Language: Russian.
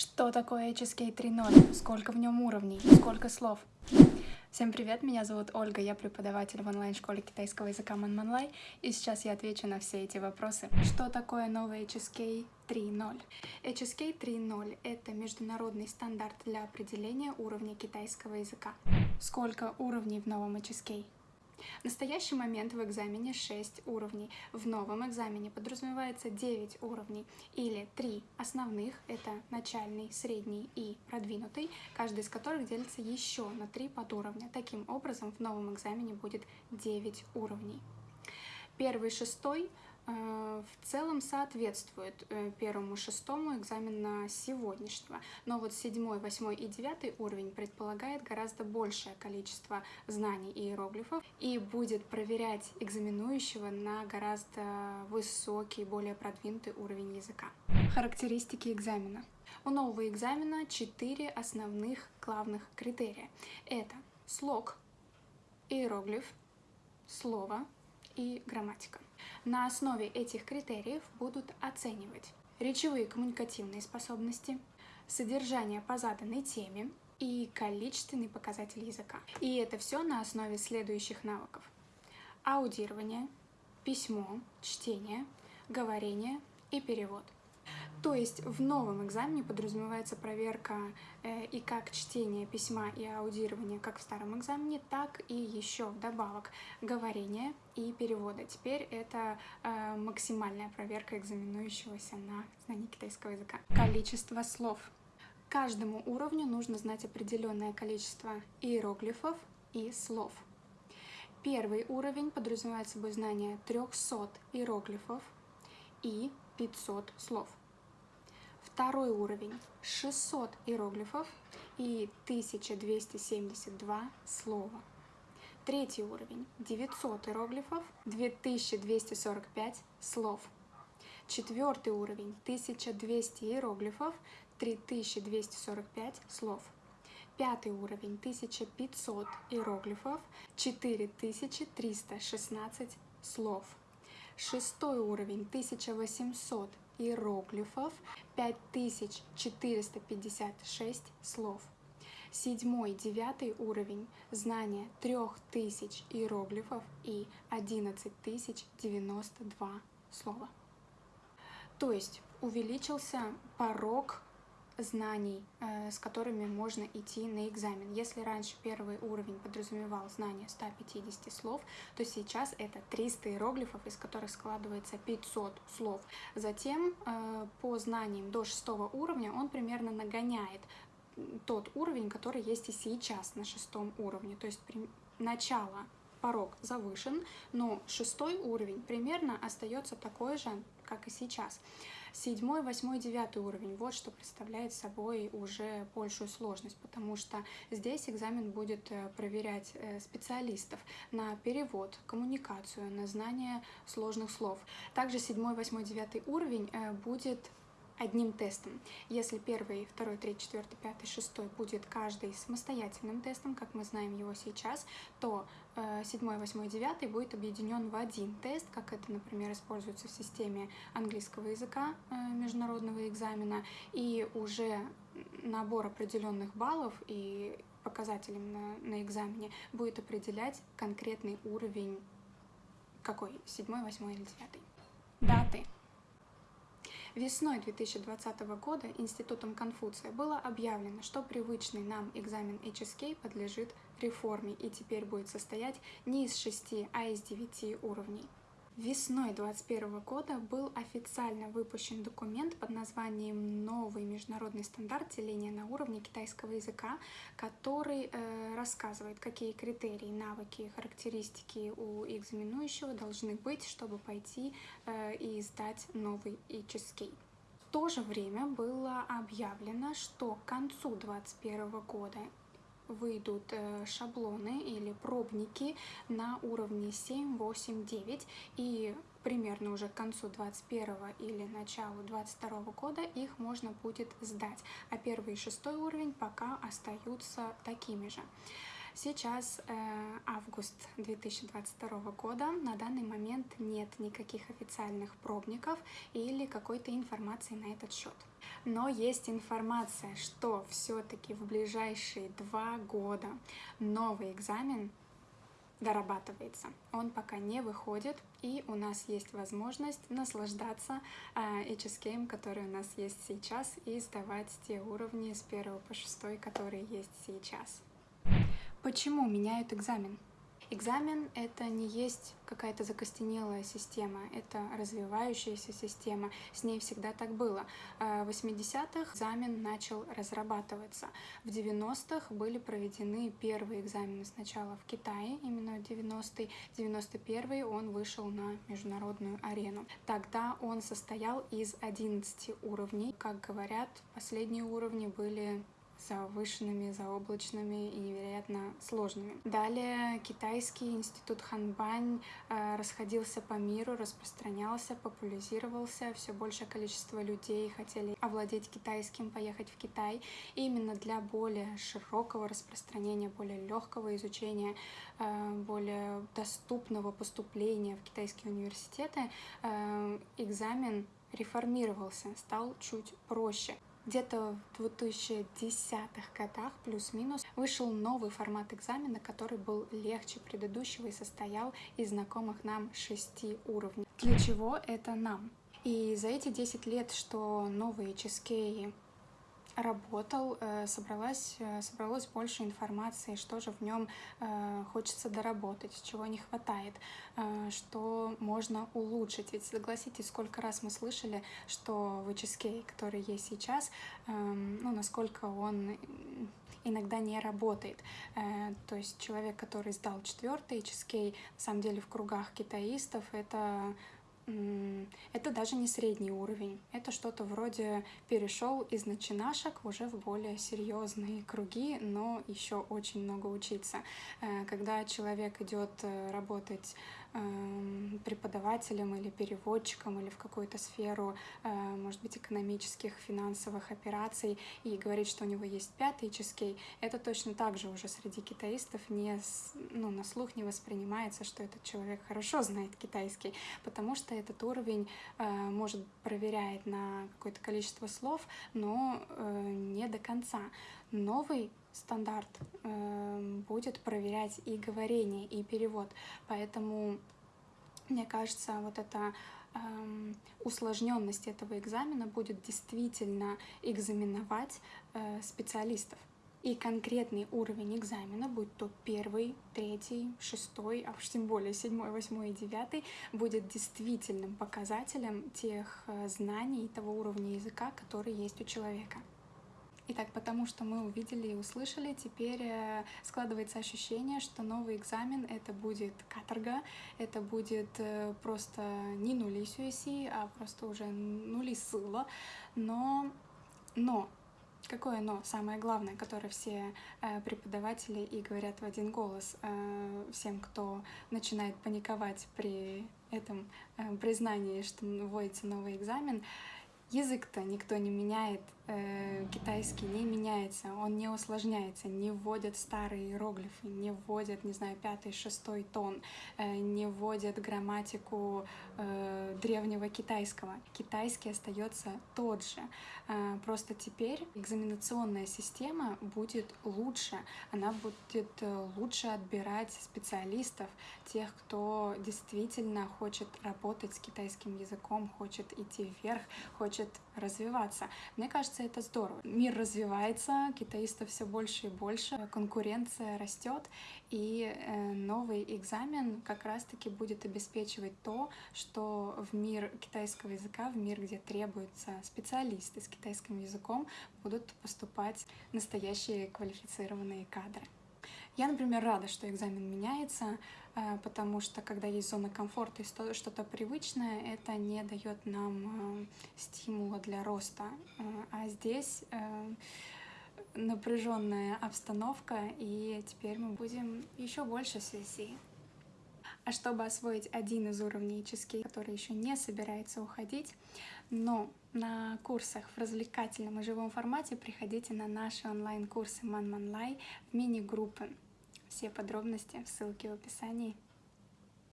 Что такое HSK 3.0? Сколько в нем уровней? Сколько слов? Всем привет, меня зовут Ольга, я преподаватель в онлайн-школе китайского языка Манманлай, и сейчас я отвечу на все эти вопросы. Что такое новый HSK 3.0? HSK 3.0 — это международный стандарт для определения уровня китайского языка. Сколько уровней в новом HSK? В настоящий момент в экзамене 6 уровней. В новом экзамене подразумевается 9 уровней или 3 основных, это начальный, средний и продвинутый, каждый из которых делится еще на 3 подуровня. Таким образом, в новом экзамене будет 9 уровней. Первый, шестой в целом соответствует э, первому шестому экзамена сегодняшнего. Но вот седьмой, восьмой и девятый уровень предполагает гораздо большее количество знаний и иероглифов и будет проверять экзаменующего на гораздо высокий, более продвинутый уровень языка. Характеристики экзамена. У нового экзамена четыре основных главных критерия. Это слог, иероглиф, слово и грамматика. На основе этих критериев будут оценивать речевые коммуникативные способности, содержание по заданной теме и количественный показатель языка. И это все на основе следующих навыков. Аудирование, письмо, чтение, говорение и перевод – то есть в новом экзамене подразумевается проверка э, и как чтение письма и аудирование, как в старом экзамене, так и еще вдобавок говорение и перевода. Теперь это э, максимальная проверка экзаменующегося на знание китайского языка. Количество слов. Каждому уровню нужно знать определенное количество иероглифов и слов. Первый уровень подразумевает собой знание 300 иероглифов и 500 слов. Второй уровень 600 иероглифов и 1272 слова. Третий уровень 900 иероглифов, 2245 слов. Четвертый уровень 1200 иероглифов, 3245 слов. Пятый уровень 1500 иероглифов, 4316 слов. Шестой уровень 1800 иероглифов, 5456 слов. Седьмой, девятый уровень знания 3000 иероглифов и 11092 слова. То есть увеличился порог знаний, э, с которыми можно идти на экзамен. Если раньше первый уровень подразумевал знание 150 слов, то сейчас это 300 иероглифов, из которых складывается 500 слов. Затем э, по знаниям до шестого уровня он примерно нагоняет тот уровень, который есть и сейчас на шестом уровне. То есть начало порог завышен, но шестой уровень примерно остается такой же, как и сейчас. Седьмой, восьмой, девятый уровень. Вот что представляет собой уже большую сложность, потому что здесь экзамен будет э, проверять э, специалистов на перевод, коммуникацию, на знание сложных слов. Также седьмой, восьмой, девятый уровень э, будет одним тестом. Если первый, второй, третий, четвертый, пятый, шестой будет каждый самостоятельным тестом, как мы знаем его сейчас, то э, седьмой, восьмой, девятый будет объединен в один тест, как это, например, используется в системе английского языка э, международного экзамена, и уже набор определенных баллов и показателей на, на экзамене будет определять конкретный уровень какой, седьмой, восьмой или девятый. Даты. Весной 2020 года Институтом Конфуция было объявлено, что привычный нам экзамен HSK подлежит реформе и теперь будет состоять не из шести, а из девяти уровней. Весной 2021 года был официально выпущен документ под названием «Новый международный стандарт деления на уровне китайского языка», который э, рассказывает, какие критерии, навыки, характеристики у экзаменующего должны быть, чтобы пойти э, и сдать новый HSK. В то же время было объявлено, что к концу 2021 года выйдут э, шаблоны или пробники на уровне 7, 8, 9 и примерно уже к концу 21 или началу 22 года их можно будет сдать, а первый и шестой уровень пока остаются такими же. Сейчас э, август 2022 года. На данный момент нет никаких официальных пробников или какой-то информации на этот счет. Но есть информация, что все-таки в ближайшие два года новый экзамен дорабатывается. Он пока не выходит, и у нас есть возможность наслаждаться э, HSK, который у нас есть сейчас, и сдавать те уровни с 1 по 6, которые есть сейчас. Почему меняют экзамен? Экзамен — это не есть какая-то закостенелая система, это развивающаяся система, с ней всегда так было. В 80-х экзамен начал разрабатываться. В 90-х были проведены первые экзамены сначала в Китае, именно 90-й, 91-й он вышел на международную арену. Тогда он состоял из 11 уровней. Как говорят, последние уровни были завышенными, заоблачными и невероятно сложными. Далее китайский институт Ханбань э, расходился по миру, распространялся, популяризировался, все большее количество людей хотели овладеть китайским, поехать в Китай. И именно для более широкого распространения, более легкого изучения, э, более доступного поступления в китайские университеты э, экзамен реформировался, стал чуть проще. Где-то в 2010-х годах, плюс-минус, вышел новый формат экзамена, который был легче предыдущего и состоял из знакомых нам шести уровней. Для чего это нам? И за эти 10 лет, что новые ческеи работал, э, собралась, э, собралось больше информации, что же в нем э, хочется доработать, чего не хватает, что можно улучшить. Ведь согласитесь, сколько раз мы слышали, что HSK, который есть сейчас, ну, насколько он иногда не работает. То есть человек, который сдал четвертый HSK, на самом деле в кругах китаистов это это даже не средний уровень, это что-то вроде перешел из начинашек уже в более серьезные круги, но еще очень много учиться. Э, когда человек идет э, работать преподавателем или переводчиком или в какую-то сферу, э, может быть, экономических, финансовых операций и говорит, что у него есть пятый ческей, это точно так же уже среди китаистов не, ну, на слух не воспринимается, что этот человек хорошо знает китайский, потому что этот уровень э, может проверяет на какое-то количество слов, но э, не до конца. Новый стандарт э, будет проверять и говорение, и перевод. Поэтому, мне кажется, вот эта э, усложненность этого экзамена будет действительно экзаменовать э, специалистов. И конкретный уровень экзамена, будь то первый, третий, шестой, а уж тем более седьмой, восьмой и девятый, будет действительным показателем тех э, знаний и того уровня языка, который есть у человека. Итак, потому что мы увидели и услышали, теперь э, складывается ощущение, что новый экзамен — это будет каторга, это будет э, просто не нули сюэси, а просто уже нули сыла. Но, но, какое но? Самое главное, которое все э, преподаватели и говорят в один голос всем, кто начинает паниковать при этом признании, что вводится новый экзамен, язык-то никто не меняет, Э, китайский не меняется, он не усложняется, не вводят старые иероглифы, не вводят, не знаю, пятый, шестой тон, э, не вводят грамматику э, древнего китайского. Китайский остается тот же. Просто теперь экзаменационная система будет лучше, она будет лучше отбирать специалистов, тех, кто действительно хочет работать с китайским языком, хочет идти вверх, хочет развиваться. Мне кажется, кажется, это здорово. Мир развивается, китаистов все больше и больше, конкуренция растет, и э, новый экзамен как раз-таки будет обеспечивать то, что в мир китайского языка, в мир, где требуются специалисты с китайским языком, будут поступать настоящие квалифицированные кадры. Я, например, рада, что экзамен меняется, э, потому что когда есть зона комфорта и что-то привычное, это не дает нам э, стимула для роста. Э, а здесь напряженная обстановка, и теперь мы будем еще больше связи. А чтобы освоить один из уровней чески, который еще не собирается уходить, но на курсах в развлекательном и живом формате приходите на наши онлайн-курсы Манманлай в мини-группы. Все подробности в ссылке в описании.